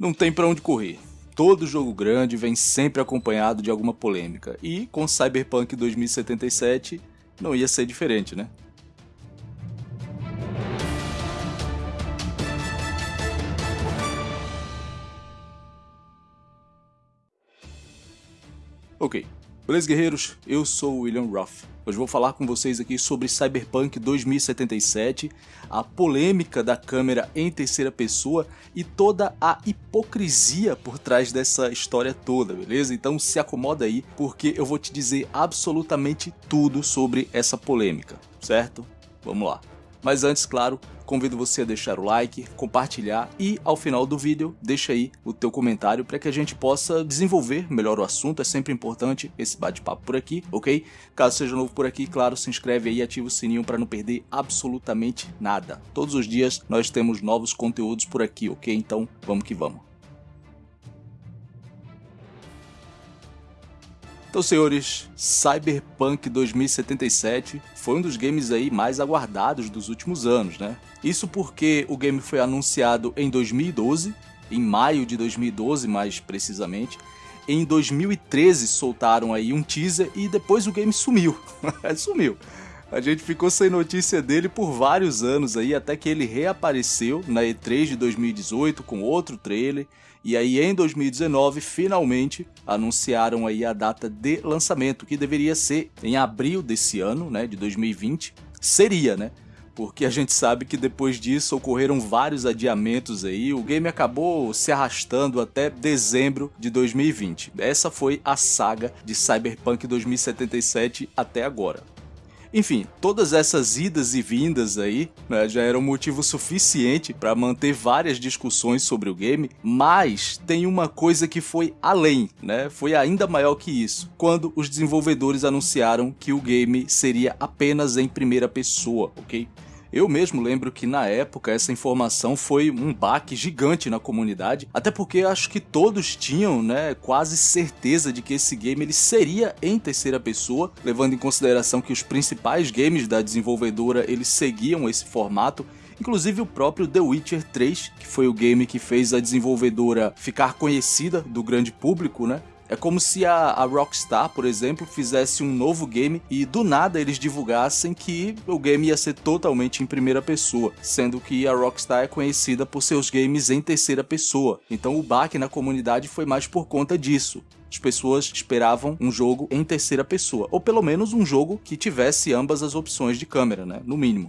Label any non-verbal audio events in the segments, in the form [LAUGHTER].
Não tem para onde correr. Todo jogo grande vem sempre acompanhado de alguma polêmica, e com Cyberpunk 2077 não ia ser diferente, né? Ok, beleza guerreiros? Eu sou o William Ruff. Hoje vou falar com vocês aqui sobre Cyberpunk 2077, a polêmica da câmera em terceira pessoa e toda a hipocrisia por trás dessa história toda, beleza? Então se acomoda aí, porque eu vou te dizer absolutamente tudo sobre essa polêmica, certo? Vamos lá. Mas antes, claro, convido você a deixar o like, compartilhar e ao final do vídeo deixa aí o teu comentário para que a gente possa desenvolver melhor o assunto, é sempre importante esse bate-papo por aqui, ok? Caso seja novo por aqui, claro, se inscreve aí e ativa o sininho para não perder absolutamente nada. Todos os dias nós temos novos conteúdos por aqui, ok? Então vamos que vamos. Então, senhores, Cyberpunk 2077 foi um dos games aí mais aguardados dos últimos anos, né? Isso porque o game foi anunciado em 2012, em maio de 2012 mais precisamente. Em 2013 soltaram aí um teaser e depois o game sumiu. [LAUGHS] sumiu. A gente ficou sem notícia dele por vários anos aí, até que ele reapareceu na E3 de 2018 com outro trailer e aí em 2019, finalmente, anunciaram aí a data de lançamento, que deveria ser em abril desse ano, né, de 2020. Seria, né? Porque a gente sabe que depois disso ocorreram vários adiamentos aí, o game acabou se arrastando até dezembro de 2020. Essa foi a saga de Cyberpunk 2077 até agora. Enfim, todas essas idas e vindas aí né, já eram motivo suficiente para manter várias discussões sobre o game, mas tem uma coisa que foi além, né? Foi ainda maior que isso, quando os desenvolvedores anunciaram que o game seria apenas em primeira pessoa, ok? Eu mesmo lembro que na época essa informação foi um baque gigante na comunidade, até porque acho que todos tinham, né, quase certeza de que esse game ele seria em terceira pessoa, levando em consideração que os principais games da desenvolvedora eles seguiam esse formato inclusive o próprio The Witcher 3, que foi o game que fez a desenvolvedora ficar conhecida do grande público, né? É como se a, a, Rockstar, por exemplo, fizesse um novo game e do nada eles divulgassem que o game ia ser totalmente em primeira pessoa, sendo que a Rockstar é conhecida por seus games em terceira pessoa. Então o baque na comunidade foi mais por conta disso as pessoas esperavam um jogo em terceira pessoa, ou pelo menos um jogo que tivesse ambas as opções de câmera, né, no mínimo.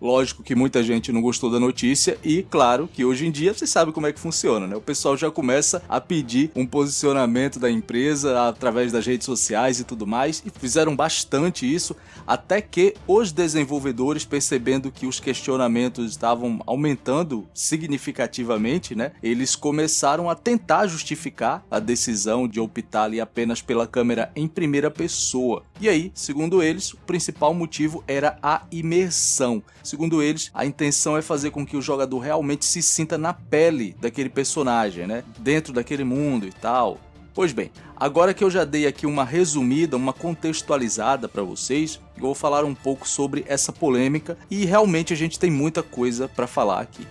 Lógico que muita gente não gostou da notícia e, claro, que hoje em dia você sabe como é que funciona, né? O pessoal já começa a pedir um posicionamento da empresa através das redes sociais e tudo mais, e fizeram bastante isso, até que os desenvolvedores, percebendo que os questionamentos estavam aumentando significativamente, né? Eles começaram a tentar justificar a decisão de optar ali apenas pela câmera em primeira pessoa. E aí, segundo eles, o principal motivo era a imersão. Segundo eles, a intenção é fazer com que o jogador realmente se sinta na pele daquele personagem, né? Dentro daquele mundo e tal. Pois bem, agora que eu já dei aqui uma resumida, uma contextualizada para vocês, eu vou falar um pouco sobre essa polêmica e realmente a gente tem muita coisa para falar aqui.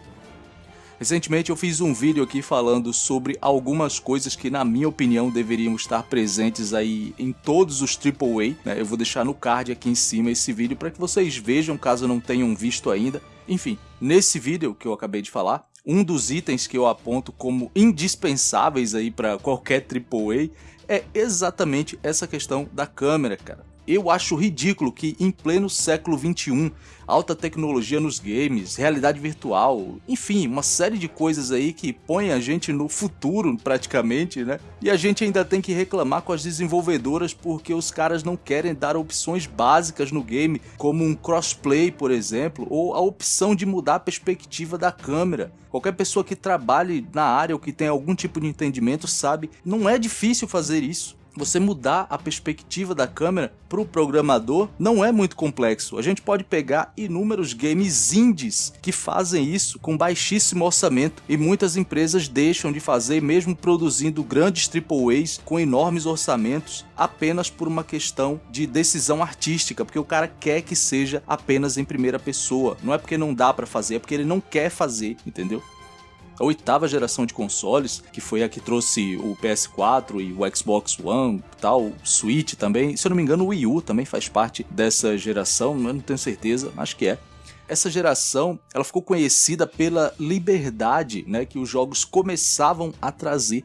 Recentemente eu fiz um vídeo aqui falando sobre algumas coisas que na minha opinião deveriam estar presentes aí em todos os AAA, né? Eu vou deixar no card aqui em cima esse vídeo para que vocês vejam caso não tenham visto ainda. Enfim, nesse vídeo que eu acabei de falar, um dos itens que eu aponto como indispensáveis aí para qualquer AAA é exatamente essa questão da câmera, cara. Eu acho ridículo que em pleno século 21, alta tecnologia nos games, realidade virtual, enfim, uma série de coisas aí que põe a gente no futuro praticamente, né? E a gente ainda tem que reclamar com as desenvolvedoras porque os caras não querem dar opções básicas no game, como um crossplay, por exemplo, ou a opção de mudar a perspectiva da câmera. Qualquer pessoa que trabalhe na área ou que tenha algum tipo de entendimento sabe, não é difícil fazer isso você mudar a perspectiva da câmera para o programador não é muito complexo. A gente pode pegar inúmeros games indies que fazem isso com baixíssimo orçamento e muitas empresas deixam de fazer mesmo produzindo grandes AAAs com enormes orçamentos apenas por uma questão de decisão artística, porque o cara quer que seja apenas em primeira pessoa. Não é porque não dá para fazer, é porque ele não quer fazer, entendeu? A oitava geração de consoles, que foi a que trouxe o PS4 e o Xbox One, tal, Switch também. Se eu não me engano, o Wii U também faz parte dessa geração, eu não tenho certeza, acho que é essa geração ela ficou conhecida pela liberdade né, que os jogos começavam a trazer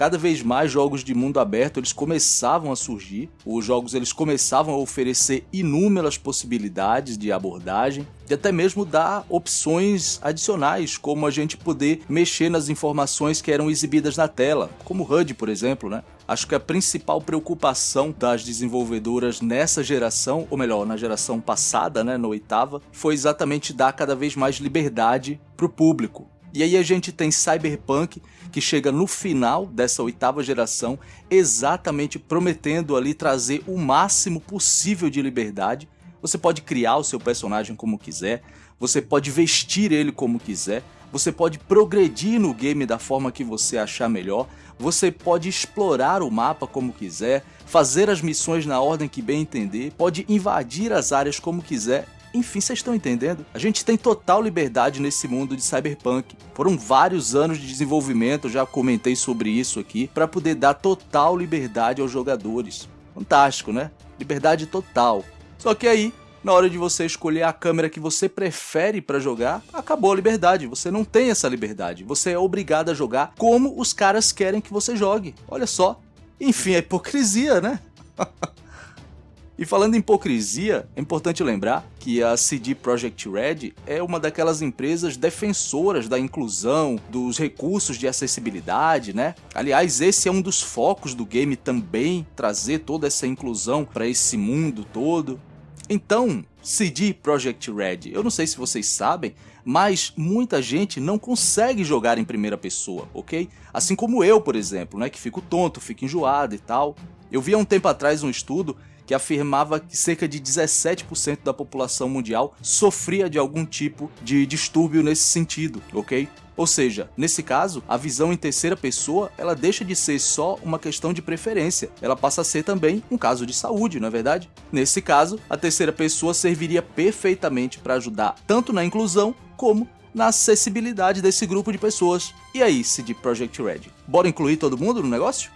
cada vez mais jogos de mundo aberto eles começavam a surgir, os jogos eles começavam a oferecer inúmeras possibilidades de abordagem e até mesmo dar opções adicionais, como a gente poder mexer nas informações que eram exibidas na tela, como HUD, por exemplo, né? Acho que a principal preocupação das desenvolvedoras nessa geração, ou melhor, na geração passada, né, na oitava, foi exatamente dar cada vez mais liberdade para o público. E aí a gente tem Cyberpunk, que chega no final dessa oitava geração, exatamente prometendo ali trazer o máximo possível de liberdade. Você pode criar o seu personagem como quiser, você pode vestir ele como quiser, você pode progredir no game da forma que você achar melhor, você pode explorar o mapa como quiser, fazer as missões na ordem que bem entender, pode invadir as áreas como quiser enfim, vocês estão entendendo? A gente tem total liberdade nesse mundo de cyberpunk. Foram vários anos de desenvolvimento, já comentei sobre isso aqui, para poder dar total liberdade aos jogadores. Fantástico, né? Liberdade total. Só que aí, na hora de você escolher a câmera que você prefere para jogar, acabou a liberdade. Você não tem essa liberdade. Você é obrigado a jogar como os caras querem que você jogue. Olha só. Enfim, é hipocrisia, né? [LAUGHS] E falando em hipocrisia, é importante lembrar que a CD Projekt Red é uma daquelas empresas defensoras da inclusão, dos recursos de acessibilidade, né? Aliás, esse é um dos focos do game também, trazer toda essa inclusão para esse mundo todo. Então, CD Projekt Red, eu não sei se vocês sabem, mas muita gente não consegue jogar em primeira pessoa, ok? Assim como eu, por exemplo, né, que fico tonto, fico enjoado e tal. Eu vi há um tempo atrás um estudo que afirmava que cerca de 17% da população mundial sofria de algum tipo de distúrbio nesse sentido, ok? Ou seja, nesse caso, a visão em terceira pessoa ela deixa de ser só uma questão de preferência, ela passa a ser também um caso de saúde, não é verdade? Nesse caso, a terceira pessoa serviria perfeitamente para ajudar tanto na inclusão como na acessibilidade desse grupo de pessoas. E aí, CD Projekt Red, bora incluir todo mundo no negócio?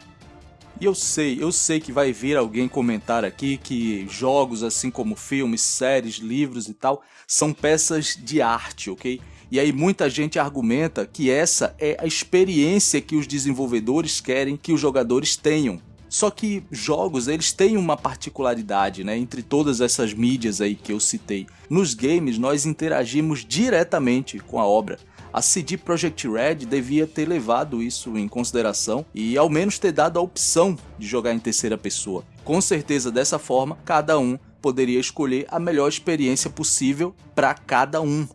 E eu sei, eu sei que vai vir alguém comentar aqui que jogos assim como filmes, séries, livros e tal são peças de arte, ok? E aí muita gente argumenta que essa é a experiência que os desenvolvedores querem que os jogadores tenham. Só que jogos, eles têm uma particularidade, né, entre todas essas mídias aí que eu citei. Nos games, nós interagimos diretamente com a obra a CD Projekt Red devia ter levado isso em consideração e ao menos ter dado a opção de jogar em terceira pessoa. Com certeza dessa forma, cada um poderia escolher a melhor experiência possível para cada um.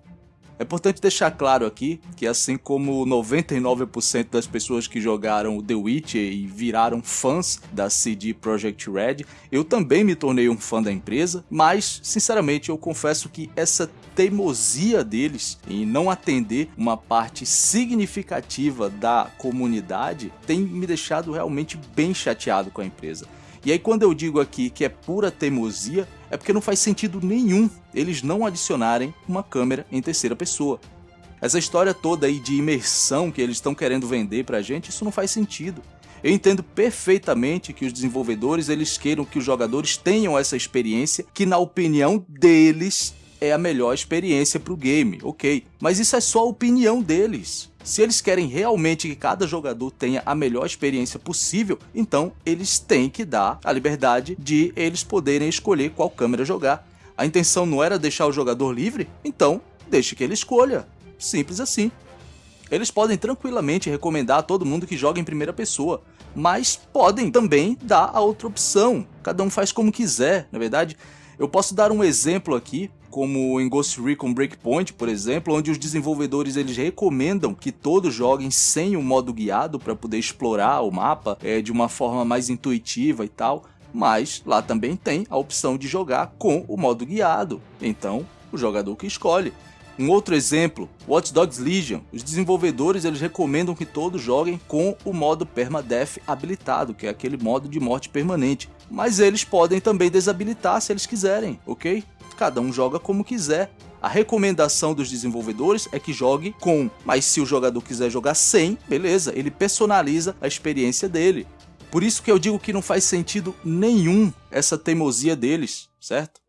É importante deixar claro aqui que assim como 99% das pessoas que jogaram The Witcher e viraram fãs da CD Projekt Red, eu também me tornei um fã da empresa, mas sinceramente eu confesso que essa teimosia deles em não atender uma parte significativa da comunidade tem me deixado realmente bem chateado com a empresa. E aí quando eu digo aqui que é pura teimosia, é porque não faz sentido nenhum eles não adicionarem uma câmera em terceira pessoa. Essa história toda aí de imersão que eles estão querendo vender pra gente, isso não faz sentido. Eu entendo perfeitamente que os desenvolvedores eles queiram que os jogadores tenham essa experiência que na opinião deles é a melhor experiência para o game, ok. Mas isso é só a opinião deles. Se eles querem realmente que cada jogador tenha a melhor experiência possível, então eles têm que dar a liberdade de eles poderem escolher qual câmera jogar. A intenção não era deixar o jogador livre? Então, deixe que ele escolha. Simples assim. Eles podem tranquilamente recomendar a todo mundo que joga em primeira pessoa, mas podem também dar a outra opção. Cada um faz como quiser, na é verdade. Eu posso dar um exemplo aqui como em Ghost Recon Breakpoint, por exemplo, onde os desenvolvedores eles recomendam que todos joguem sem o modo guiado para poder explorar o mapa é, de uma forma mais intuitiva e tal, mas lá também tem a opção de jogar com o modo guiado, então o jogador que escolhe. Um outro exemplo, Watch Dogs Legion. Os desenvolvedores eles recomendam que todos joguem com o modo Permadeath habilitado, que é aquele modo de morte permanente. Mas eles podem também desabilitar se eles quiserem, ok? Cada um joga como quiser. A recomendação dos desenvolvedores é que jogue com, mas se o jogador quiser jogar sem, beleza, ele personaliza a experiência dele. Por isso que eu digo que não faz sentido nenhum essa teimosia deles, certo?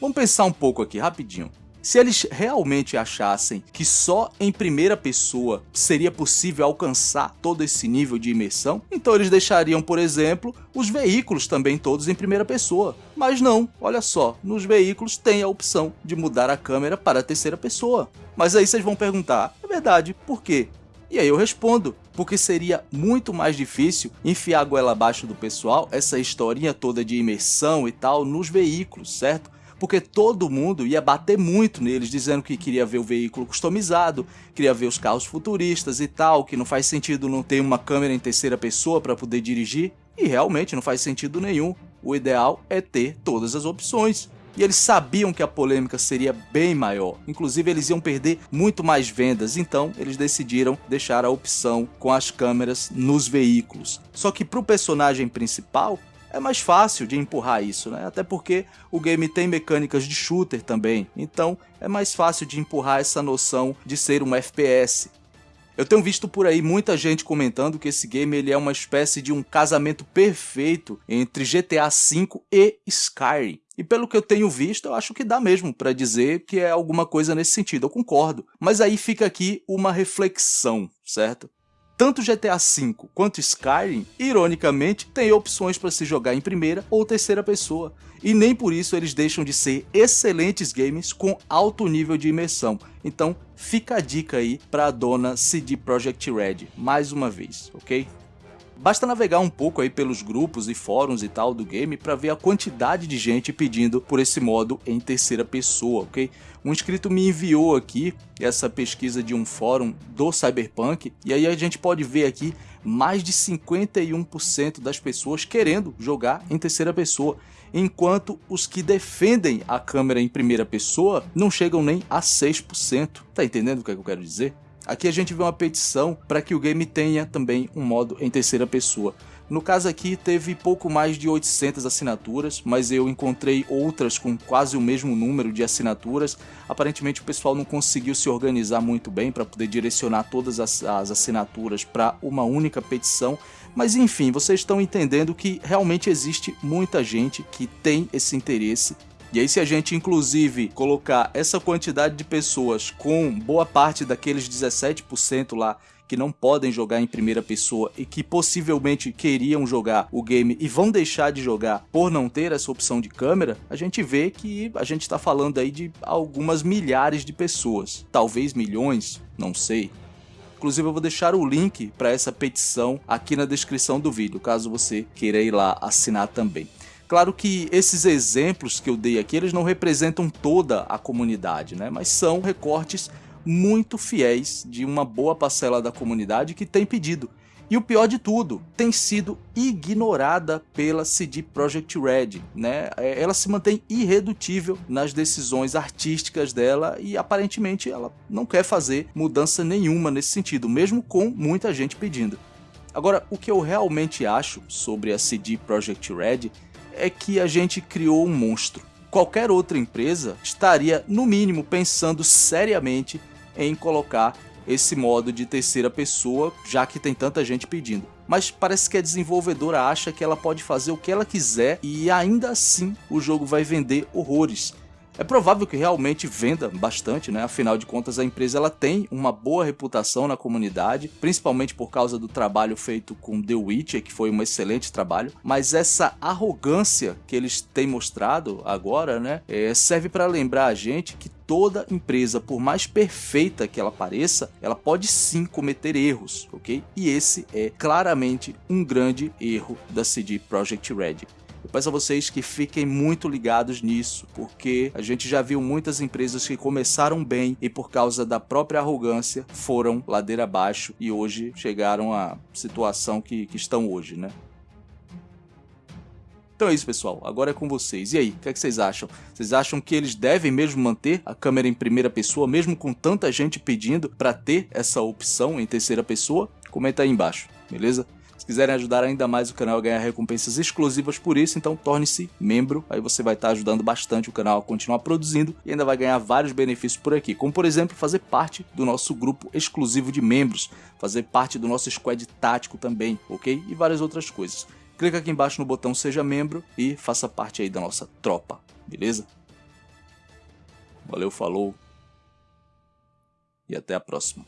Vamos pensar um pouco aqui, rapidinho. Se eles realmente achassem que só em primeira pessoa seria possível alcançar todo esse nível de imersão, então eles deixariam, por exemplo, os veículos também todos em primeira pessoa. Mas não, olha só, nos veículos tem a opção de mudar a câmera para a terceira pessoa. Mas aí vocês vão perguntar, é verdade, por quê? E aí eu respondo, porque seria muito mais difícil enfiar a goela abaixo do pessoal essa historinha toda de imersão e tal nos veículos, certo? Porque todo mundo ia bater muito neles, dizendo que queria ver o veículo customizado, queria ver os carros futuristas e tal, que não faz sentido não ter uma câmera em terceira pessoa para poder dirigir, e realmente não faz sentido nenhum. O ideal é ter todas as opções. E eles sabiam que a polêmica seria bem maior, inclusive eles iam perder muito mais vendas, então eles decidiram deixar a opção com as câmeras nos veículos. Só que para o personagem principal, é mais fácil de empurrar isso, né? Até porque o game tem mecânicas de shooter também, então é mais fácil de empurrar essa noção de ser um FPS. Eu tenho visto por aí muita gente comentando que esse game ele é uma espécie de um casamento perfeito entre GTA V e Skyrim. E pelo que eu tenho visto, eu acho que dá mesmo para dizer que é alguma coisa nesse sentido, eu concordo. Mas aí fica aqui uma reflexão, certo? Tanto GTA V quanto Skyrim, ironicamente, têm opções para se jogar em primeira ou terceira pessoa, e nem por isso eles deixam de ser excelentes games com alto nível de imersão. Então fica a dica aí para a dona CD Projekt Red, mais uma vez, ok? Basta navegar um pouco aí pelos grupos e fóruns e tal do game para ver a quantidade de gente pedindo por esse modo em terceira pessoa, ok? Um inscrito me enviou aqui essa pesquisa de um fórum do Cyberpunk e aí a gente pode ver aqui mais de 51% das pessoas querendo jogar em terceira pessoa, enquanto os que defendem a câmera em primeira pessoa não chegam nem a 6%. Tá entendendo o que, é que eu quero dizer? Aqui a gente vê uma petição para que o game tenha também um modo em terceira pessoa. No caso aqui teve pouco mais de 800 assinaturas, mas eu encontrei outras com quase o mesmo número de assinaturas. Aparentemente o pessoal não conseguiu se organizar muito bem para poder direcionar todas as, as assinaturas para uma única petição. Mas enfim, vocês estão entendendo que realmente existe muita gente que tem esse interesse e aí se a gente inclusive colocar essa quantidade de pessoas com boa parte daqueles 17% lá que não podem jogar em primeira pessoa e que possivelmente queriam jogar o game e vão deixar de jogar por não ter essa opção de câmera, a gente vê que a gente está falando aí de algumas milhares de pessoas, talvez milhões, não sei. Inclusive eu vou deixar o link para essa petição aqui na descrição do vídeo, caso você queira ir lá assinar também. Claro que esses exemplos que eu dei aqui, eles não representam toda a comunidade, né? mas são recortes muito fiéis de uma boa parcela da comunidade que tem pedido. E o pior de tudo, tem sido ignorada pela CD Projekt Red, né? É, ela se mantém irredutível nas decisões artísticas dela e aparentemente ela não quer fazer mudança nenhuma nesse sentido, mesmo com muita gente pedindo. Agora, o que eu realmente acho sobre a CD Projekt Red é que a gente criou um monstro. Qualquer outra empresa estaria, no mínimo, pensando seriamente em colocar esse modo de terceira pessoa, já que tem tanta gente pedindo. Mas parece que a desenvolvedora acha que ela pode fazer o que ela quiser e ainda assim o jogo vai vender horrores. É provável que realmente venda bastante, né? Afinal de contas, a empresa ela tem uma boa reputação na comunidade, principalmente por causa do trabalho feito com The Witcher, que foi um excelente trabalho. Mas essa arrogância que eles têm mostrado agora, né, é, serve para lembrar a gente que toda empresa, por mais perfeita que ela pareça, ela pode sim cometer erros, ok? E esse é claramente um grande erro da CD Projekt Red. Eu peço a vocês que fiquem muito ligados nisso, porque a gente já viu muitas empresas que começaram bem e por causa da própria arrogância foram ladeira abaixo e hoje chegaram à situação que, que estão hoje, né? Então é isso, pessoal. Agora é com vocês. E aí, o que, é que, vocês acham? Vocês acham que eles devem mesmo manter a câmera em primeira pessoa, mesmo com tanta gente pedindo para ter essa opção em terceira pessoa? Comenta aí embaixo, beleza? Se quiserem ajudar ainda mais o canal a ganhar recompensas exclusivas por isso, então torne-se membro, aí você vai estar ajudando bastante o canal a continuar produzindo e ainda vai ganhar vários benefícios por aqui, como por exemplo fazer parte do nosso grupo exclusivo de membros, fazer parte do nosso squad tático também, ok? E várias outras coisas. Clica aqui embaixo no botão seja membro e faça parte aí da nossa tropa, beleza? Valeu, falou e até a próxima.